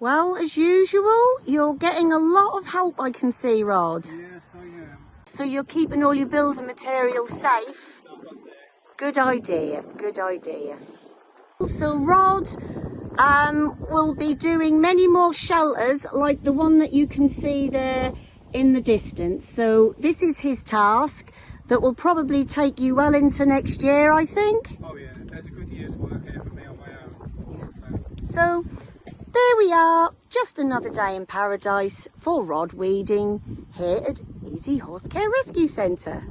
Well, as usual, you're getting a lot of help, I can see, Rod. Yes, I am. So you're keeping all your building materials safe. Good idea, good idea. So Rod um, will be doing many more shelters like the one that you can see there in the distance. So this is his task that will probably take you well into next year, I think. Oh yeah, there's a good year's work here for me on my own. So, So there we are, just another day in paradise for rod weeding here at Easy Horse Care Rescue Centre.